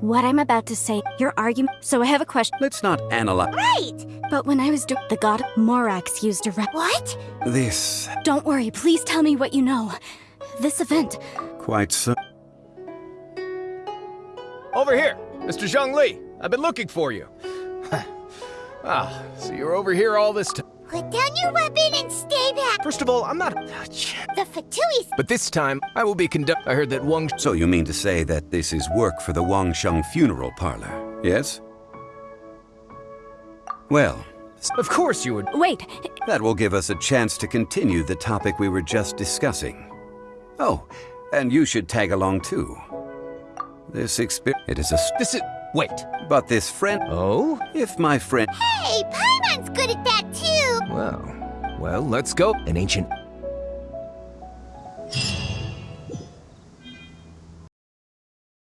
What I'm about to say, your argument. So I have a question. Let's not analyze Right! But when I was doing the god Morax used a rep. What? this Don't worry, please tell me what you know. This event. quite so. Over here, Mr. Zhongli. I've been looking for you. ah, so you're over here all this time. Put down your weapon and stay back. First of all, I'm not. The Fatui's But this time, I will be conduct. I heard that Wang. So you mean to say that this is work for the Wangsheng funeral parlor, yes? Well, Of course you would. Wait, that will give us a chance to continue the topic we were just discussing. Oh, and you should tag along too. This experience, it is a. This is. Wait. but this friend, Oh? if my friend. Hey, Paimon's good Well, let's go. An ancient